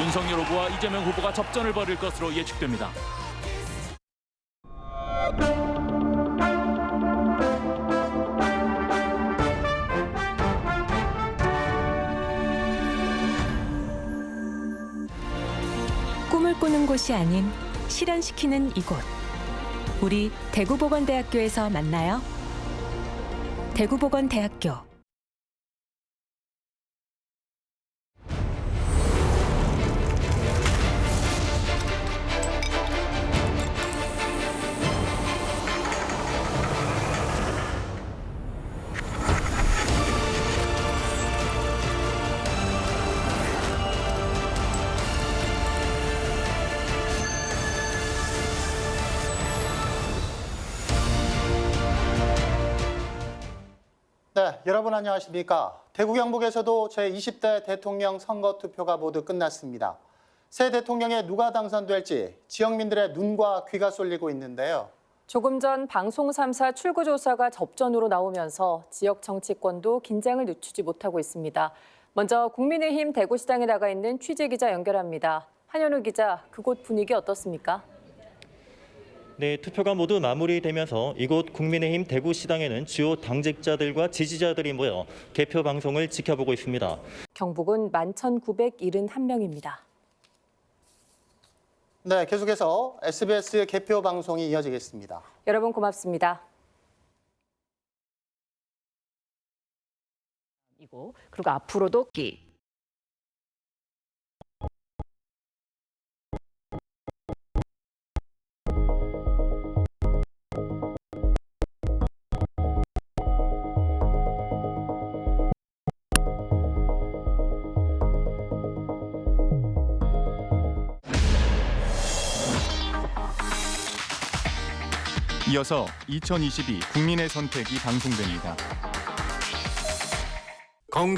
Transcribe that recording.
윤석열 후보와 이재명 후보가 접전을 벌일 것으로 예측됩니다. 꿈을 꾸는 곳이 아닌 실현시키는 이곳. 우리 대구보건대학교에서 만나요. 대구보건대학교. 네, 여러분 안녕하십니까? 대구 경북에서도 제20대 대통령 선거 투표가 모두 끝났습니다. 새 대통령에 누가 당선될지 지역민들의 눈과 귀가 쏠리고 있는데요. 조금 전 방송 3사 출구조사가 접전으로 나오면서 지역 정치권도 긴장을 늦추지 못하고 있습니다. 먼저 국민의힘 대구시장에 나가 있는 취재기자 연결합니다. 한현우 기자, 그곳 분위기 어떻습니까? 네, 투표가 모두 마무리되면서 이곳 국민의힘 대구시당에는 주요 당직자들과 지지자들이 모여 개표 방송을 지켜보고 있습니다. 경북은 11,971명입니다. 네, 계속해서 SBS 개표 방송이 이어지겠습니다. 여러분 고맙습니다. 이고 그리고 앞으로도 끼 이어서 2022 국민의 선택이 방송됩니다. 건강